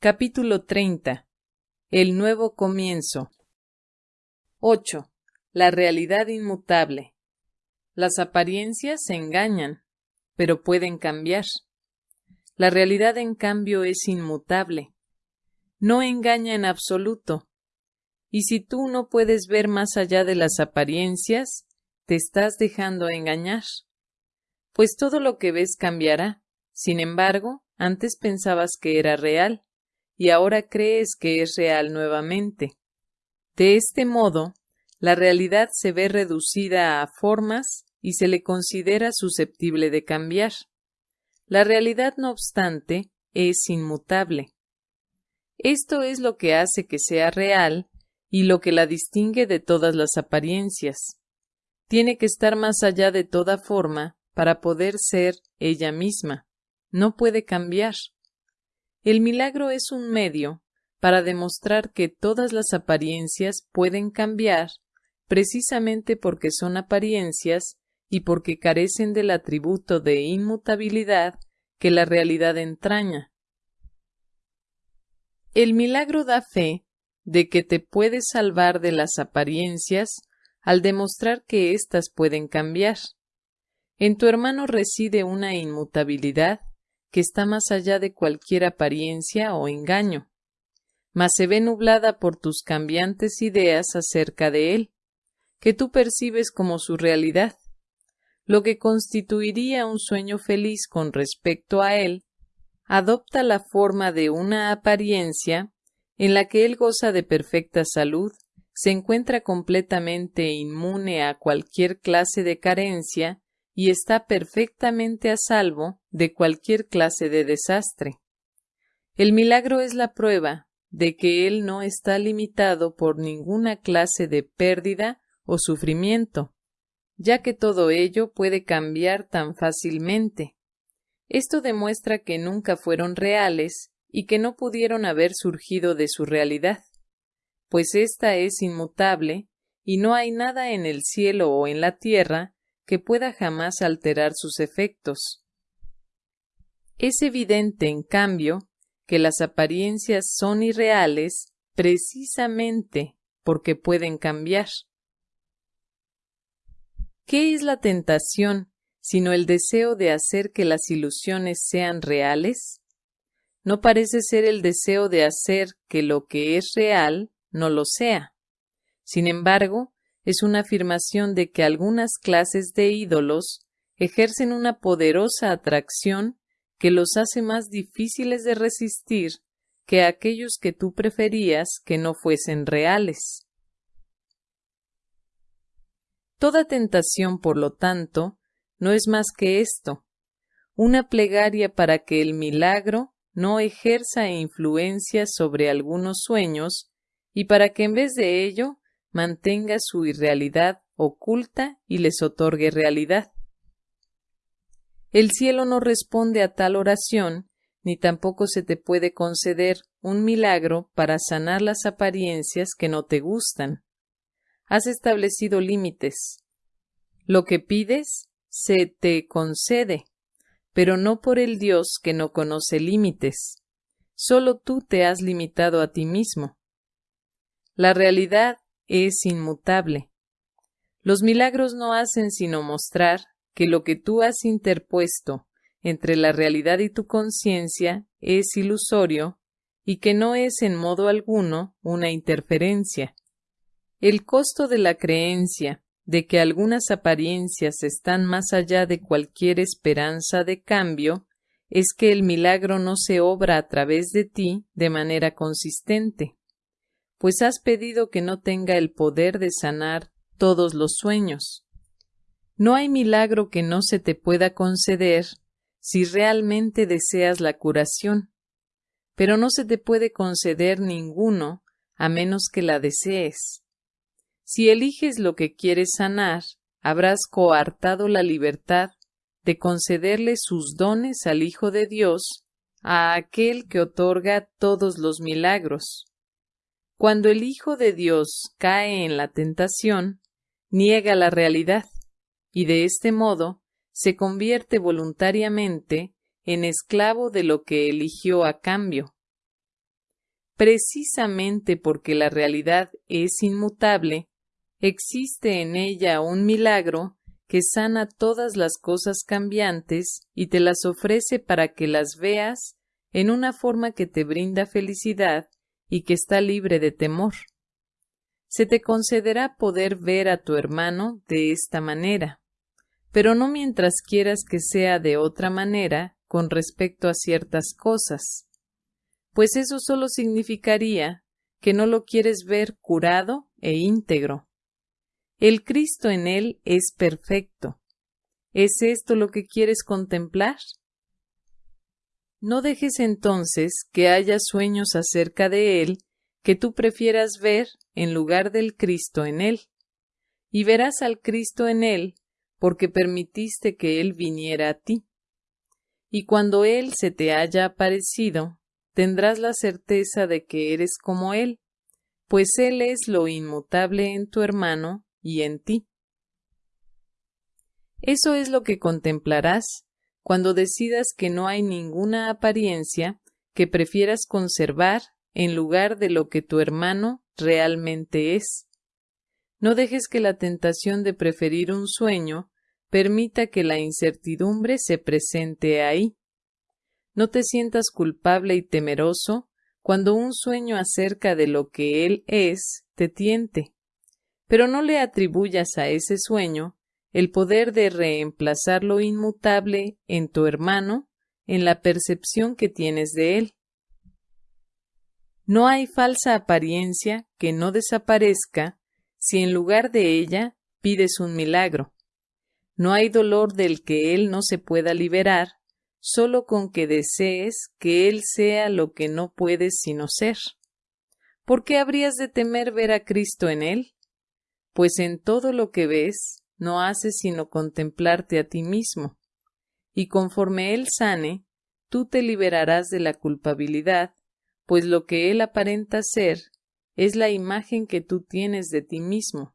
Capítulo 30. El nuevo comienzo. 8. La realidad inmutable. Las apariencias se engañan, pero pueden cambiar. La realidad, en cambio, es inmutable. No engaña en absoluto. Y si tú no puedes ver más allá de las apariencias, te estás dejando engañar. Pues todo lo que ves cambiará. Sin embargo, antes pensabas que era real y ahora crees que es real nuevamente. De este modo, la realidad se ve reducida a formas y se le considera susceptible de cambiar. La realidad, no obstante, es inmutable. Esto es lo que hace que sea real y lo que la distingue de todas las apariencias. Tiene que estar más allá de toda forma para poder ser ella misma. No puede cambiar. El milagro es un medio para demostrar que todas las apariencias pueden cambiar precisamente porque son apariencias y porque carecen del atributo de inmutabilidad que la realidad entraña. El milagro da fe de que te puedes salvar de las apariencias al demostrar que éstas pueden cambiar. En tu hermano reside una inmutabilidad que está más allá de cualquier apariencia o engaño, mas se ve nublada por tus cambiantes ideas acerca de él, que tú percibes como su realidad. Lo que constituiría un sueño feliz con respecto a él, adopta la forma de una apariencia en la que él goza de perfecta salud, se encuentra completamente inmune a cualquier clase de carencia y está perfectamente a salvo de cualquier clase de desastre. El milagro es la prueba de que él no está limitado por ninguna clase de pérdida o sufrimiento, ya que todo ello puede cambiar tan fácilmente. Esto demuestra que nunca fueron reales y que no pudieron haber surgido de su realidad, pues ésta es inmutable y no hay nada en el cielo o en la tierra que pueda jamás alterar sus efectos. Es evidente, en cambio, que las apariencias son irreales precisamente porque pueden cambiar. ¿Qué es la tentación sino el deseo de hacer que las ilusiones sean reales? No parece ser el deseo de hacer que lo que es real no lo sea. Sin embargo, es una afirmación de que algunas clases de ídolos ejercen una poderosa atracción que los hace más difíciles de resistir que aquellos que tú preferías que no fuesen reales. Toda tentación, por lo tanto, no es más que esto, una plegaria para que el milagro no ejerza influencia sobre algunos sueños y para que en vez de ello mantenga su irrealidad oculta y les otorgue realidad. El cielo no responde a tal oración, ni tampoco se te puede conceder un milagro para sanar las apariencias que no te gustan. Has establecido límites. Lo que pides se te concede, pero no por el Dios que no conoce límites. Solo tú te has limitado a ti mismo. La realidad es inmutable. Los milagros no hacen sino mostrar que lo que tú has interpuesto entre la realidad y tu conciencia es ilusorio y que no es en modo alguno una interferencia. El costo de la creencia de que algunas apariencias están más allá de cualquier esperanza de cambio es que el milagro no se obra a través de ti de manera consistente pues has pedido que no tenga el poder de sanar todos los sueños. No hay milagro que no se te pueda conceder si realmente deseas la curación, pero no se te puede conceder ninguno a menos que la desees. Si eliges lo que quieres sanar, habrás coartado la libertad de concederle sus dones al Hijo de Dios, a aquel que otorga todos los milagros. Cuando el Hijo de Dios cae en la tentación, niega la realidad, y de este modo se convierte voluntariamente en esclavo de lo que eligió a cambio. precisamente porque la realidad es inmutable, existe en ella un milagro que sana todas las cosas cambiantes y te las ofrece para que las veas en una forma que te brinda felicidad y que está libre de temor. Se te concederá poder ver a tu hermano de esta manera, pero no mientras quieras que sea de otra manera con respecto a ciertas cosas, pues eso solo significaría que no lo quieres ver curado e íntegro. El Cristo en él es perfecto. ¿Es esto lo que quieres contemplar? No dejes entonces que haya sueños acerca de él que tú prefieras ver en lugar del Cristo en él. Y verás al Cristo en él porque permitiste que él viniera a ti. Y cuando él se te haya aparecido, tendrás la certeza de que eres como Él, pues Él es lo inmutable en tu hermano y en ti. Eso es lo que contemplarás cuando decidas que no hay ninguna apariencia que prefieras conservar en lugar de lo que tu hermano realmente es. No dejes que la tentación de preferir un sueño permita que la incertidumbre se presente ahí. No te sientas culpable y temeroso cuando un sueño acerca de lo que Él es te tiente, pero no le atribuyas a ese sueño el poder de reemplazar lo inmutable en tu hermano en la percepción que tienes de él. No hay falsa apariencia que no desaparezca si en lugar de ella pides un milagro. No hay dolor del que él no se pueda liberar solo con que desees que Él sea lo que no puedes sino ser. ¿Por qué habrías de temer ver a Cristo en Él? Pues en todo lo que ves no haces sino contemplarte a ti mismo, y conforme Él sane, tú te liberarás de la culpabilidad, pues lo que Él aparenta ser es la imagen que tú tienes de ti mismo.